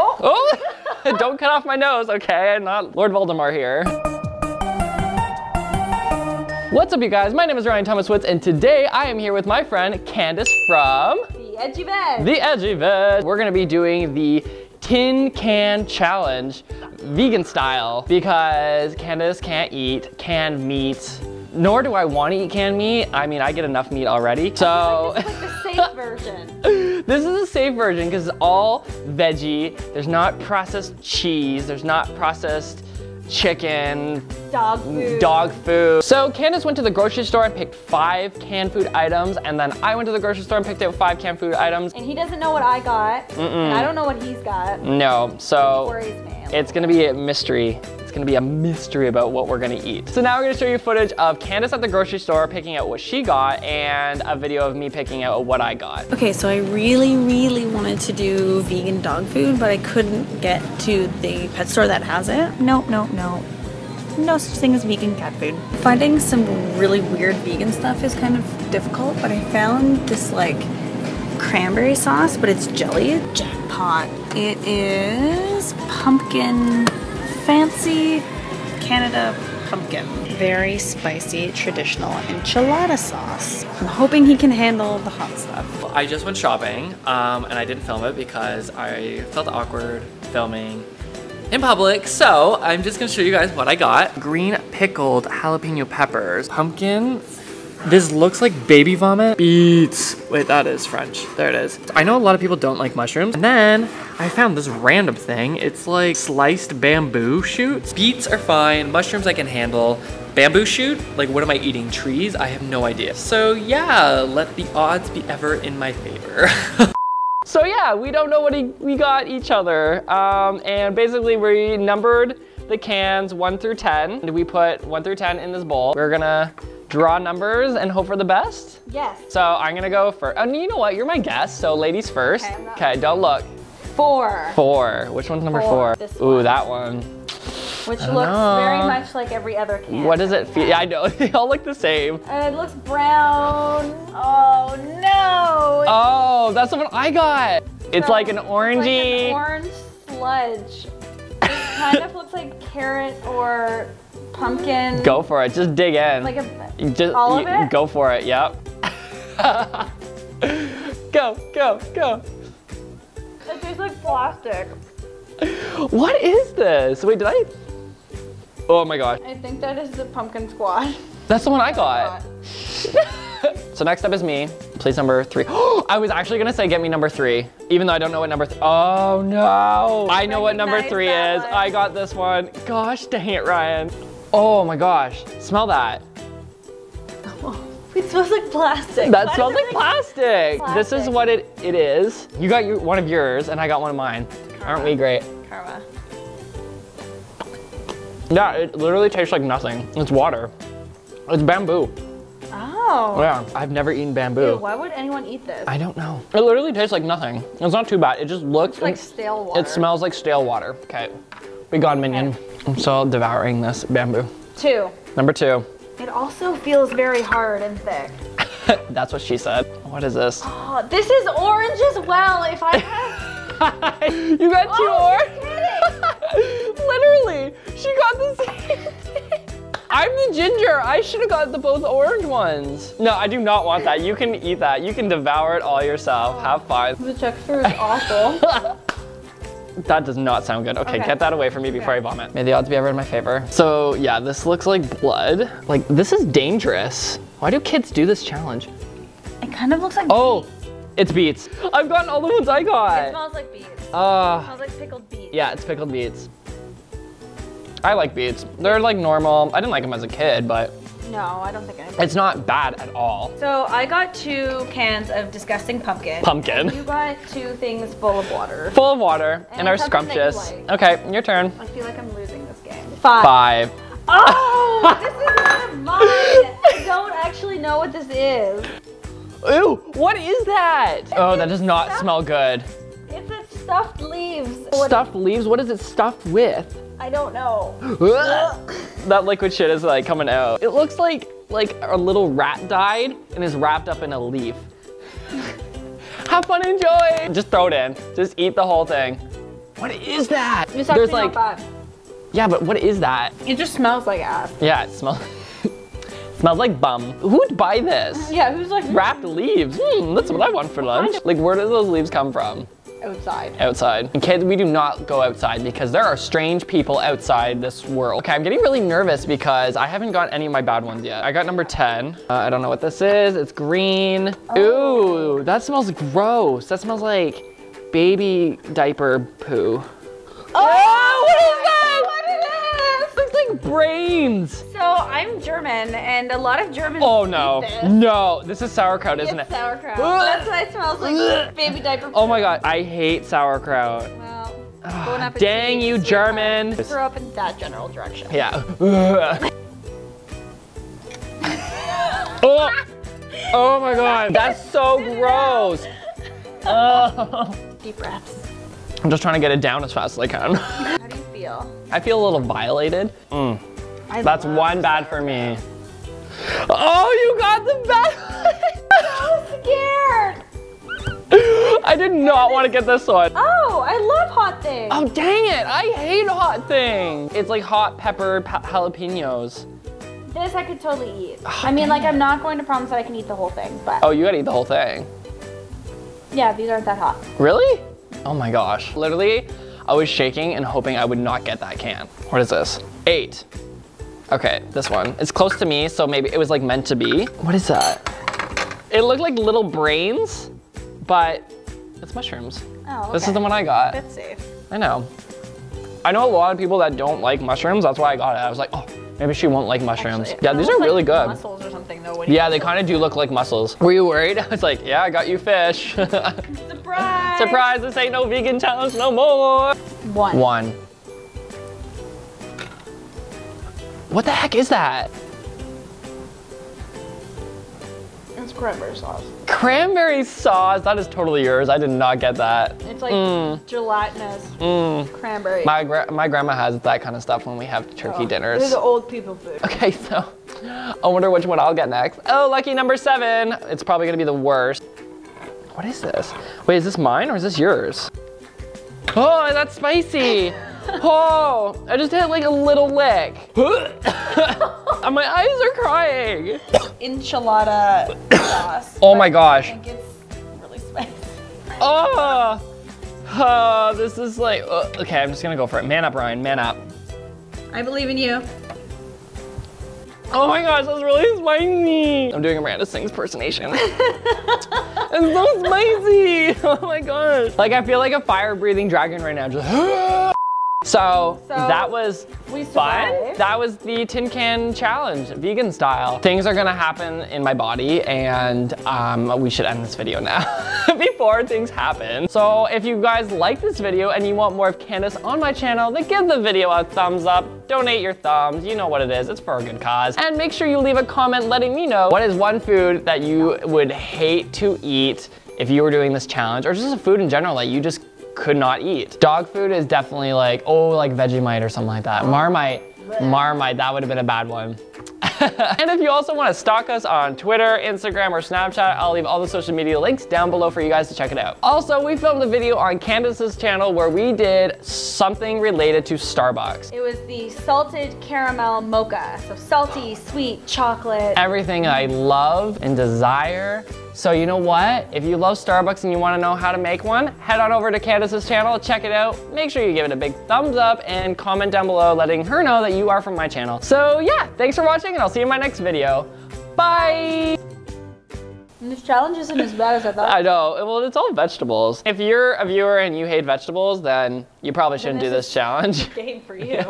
Oh, oh. don't cut off my nose, okay? I'm not Lord Voldemort here. What's up, you guys? My name is Ryan Thomas Woods, and today I am here with my friend Candice from The Edgy Veg. The Edgy Veg. We're gonna be doing the tin can challenge, vegan style, because Candice can't eat canned meat, nor do I want to eat canned meat. I mean, I get enough meat already. So This is like the safe version. This is a safe version because it's all veggie. There's not processed cheese. There's not processed chicken, Dog mm, food. dog food. So Candice went to the grocery store and picked five canned food items, and then I went to the grocery store and picked out five canned food items. And he doesn't know what I got. And I don't know what he's got. No, so me. it's gonna be a mystery. Gonna be a mystery about what we're gonna eat. So now we're gonna show you footage of Candice at the grocery store picking out what she got and a video of me picking out what I got. Okay, so I really, really wanted to do vegan dog food, but I couldn't get to the pet store that has it. No, no, no. No such thing as vegan cat food. Finding some really weird vegan stuff is kind of difficult, but I found this like cranberry sauce, but it's jelly. Jackpot. It is pumpkin, fancy Canada pumpkin. Very spicy traditional enchilada sauce. I'm hoping he can handle the hot stuff. I just went shopping um, and I didn't film it because I felt awkward filming in public. So I'm just gonna show you guys what I got. Green pickled jalapeno peppers, pumpkin. This looks like baby vomit. Beets. Wait, that is French. There it is. I know a lot of people don't like mushrooms. And then I found this random thing. It's like sliced bamboo shoots. Beets are fine. Mushrooms I can handle. Bamboo shoot? Like what am I eating? Trees? I have no idea. So yeah, let the odds be ever in my favor. So yeah, we don't know what he, we got each other. Um, and basically we numbered the cans one through 10. We put one through 10 in this bowl. We're gonna draw numbers and hope for the best. Yes. So I'm gonna go first. And oh, you know what, you're my guest, so ladies first. Okay, Okay, don't look. Four. Four, which one's number four? Four, Ooh, that one. Which looks know. very much like every other can. What does it feel? Yeah, I know, they all look the same. And it looks brown. Oh no. Oh, that's the one I got. It's So, like an it's orangey. Like an orange sludge. It kind of looks like carrot or pumpkin. Go for it, just dig in. Like a. Just All of it? Go for it. Yep. go, go, go. It tastes like plastic. What is this? Wait, did I? Oh my gosh. I think that is the pumpkin squash. That's the one I got. so next up is me. Place number three. I was actually gonna say get me number three, even though I don't know what number three. Oh no. I know what number three is. I got this one. Gosh dang it, Ryan. Oh my gosh. Smell that. It smells like plastic. That Why smells like it plastic. This is what it, it is. You got your, one of yours and I got one of mine. Aren't we great? Karma. Yeah, it literally tastes like nothing. It's water. It's bamboo. Oh. Yeah, I've never eaten Ew, bamboo. why would anyone eat this? I don't know. It literally tastes like nothing. It's not too bad. It just looks It's like stale water. It smells like stale water. Okay, be gone, minion. I'm still devouring this bamboo. Two. Number two. It also feels very hard and thick. That's what she said. What is this? Oh, this is orange as well. If I had. you got two Oh, orange? literally, she got the same thing. I'm the ginger. I should have got the both orange ones. No, I do not want that. You can eat that. You can devour it all yourself. Have fun. The texture is awful. That does not sound good. Okay, Okay. get that away from me before I vomit. May the odds be ever in my favor. So yeah, this looks like blood. Like this is dangerous. Why do kids do this challenge? it kind of looks like. Oh, it's beets. I've gotten all the ones I got. It smells like beets. It Uh, smells like pickled beets. yeah, it's pickled beets. I like beets. They're like normal. I didn't like them as a kid, but No, I don't think I. it's not bad at all. So I got two cans of disgusting pumpkin. Pumpkin. You got two things full of water. Full of water and, And are that you scrumptious. like. Okay, your turn. I feel like I'm losing this game. Five. Five. Oh, this is one of mine. I don't actually know what this is. Ooh, what is that? Oh, that does not Stuff- smell good. It's a stuffed leaves. What- Stuffed leaves? What is it stuffed with? I don't know. that liquid shit is like coming out. It looks like like a little rat died and is wrapped up in a leaf. Have fun, enjoy. Just throw it in. Just eat the whole thing. What is that? It's There's like, yeah, but what is that? It just smells like ass. Yeah, it smells. smells like bum. Who would buy this? Yeah, who's like Wrapped leaves. Hmm, that's what I want for lunch. Like, where do those leaves come from? Outside? Outside. And kids, we do not go outside because there are strange people outside this world. Okay, I'm getting really nervous because I haven't got any of my bad ones yet. I got number 10. Uh, I don't know what this is. It's green. Ooh, that smells gross. That smells like baby diaper poo. Oh, brains. So I'm German, and a lot of Germans. Oh no, this. no, this is sauerkraut, isn't It's it? sauerkraut. That's why it smells like baby diaper. Oh my god, I hate sauerkraut. Well, ah, appetit, Dang you. German. Throw up in that general direction. Yeah. oh, oh my god, that's so gross. Oh. Deep breaths. I'm just trying to get it down as fast as I can. How do you feel? I feel a little violated. Mm, that's one bad for me. Oh, you got the bad. so scared. I did not want to get this one. Oh, I love hot things. Oh, dang it. I hate hot things. It's like hot pepper jalapenos. This I could totally eat. I mean, like, I'm not going to promise that I can eat the whole thing, but Oh, you gotta eat the whole thing. yeah, these aren't that hot. Really? Oh my gosh. Literally, I was shaking and hoping I would not get that can. What is this? Eight. Okay, this one. It's close to me, so maybe it was like meant to be. What is that? It looked like little brains, but it's mushrooms. Oh, okay. This is the one I got. That's safe. I know. I know a lot of people that don't like mushrooms. That's why I got it. I was like, oh, maybe she won't like mushrooms. Actually, yeah, these are really like good. Yeah, they kind of do look like mussels. Were you worried? I was like, yeah, I got you fish. Surprise! Surprise, this ain't no vegan challenge no more. One. One. What the heck is that? It's cranberry sauce. Cranberry sauce, that is totally yours. I did not get that. It's like Mm. gelatinous Mm. cranberry. My, gra- my grandma has that kind of stuff when we have turkey This dinners. is old people food. Okay, so I wonder which one I'll get next. Oh, lucky number seven. It's probably gonna be the worst. What is this? Wait, is this mine or is this yours? Oh, that's spicy. Oh, I just had like a little lick. and my eyes are crying. Enchilada sauce. Oh my gosh. I gosh. think it's really spicy. Oh, oh this is like, uh, okay, I'm just gonna go for it. Man up, Ryan, man up. I believe in you. Oh my gosh, that's really spicy. I'm doing a Miranda Sings impersonation. it's so spicy. Oh my gosh. Like I feel like a fire breathing dragon right now. Just so, So, that was fun. That was the tin can challenge, vegan style. Things are gonna happen in my body and um, we should end this video now before things happen. So if you guys like this video and you want more of Candice on my channel, then give the video a thumbs up, donate your thumbs, you know what it is, it's for a good cause. And make sure you leave a comment letting me know what is one food that you would hate to eat if you were doing this challenge or just a food in general that you just could not eat. Dog food is definitely like, oh, like Vegemite or something like that. Marmite, Marmite, that would have been a bad one. and if you also want to stalk us on Twitter, Instagram, or Snapchat, I'll leave all the social media links down below for you guys to check it out. Also, we filmed a video on Candice's channel where we did something related to Starbucks. It was the salted caramel mocha. So salty, sweet, chocolate. Everything I love and desire. So you know what? If you love Starbucks and you want to know how to make one, head on over to Candice's channel, check it out. Make sure you give it a big thumbs up and comment down below letting her know that you are from my channel. So yeah, thanks for watching and I'll see you in my next video. Bye! This challenge isn't as bad as I thought. I know, well it's all vegetables. If you're a viewer and you hate vegetables, then you probably shouldn't do this this challenge. Game for you.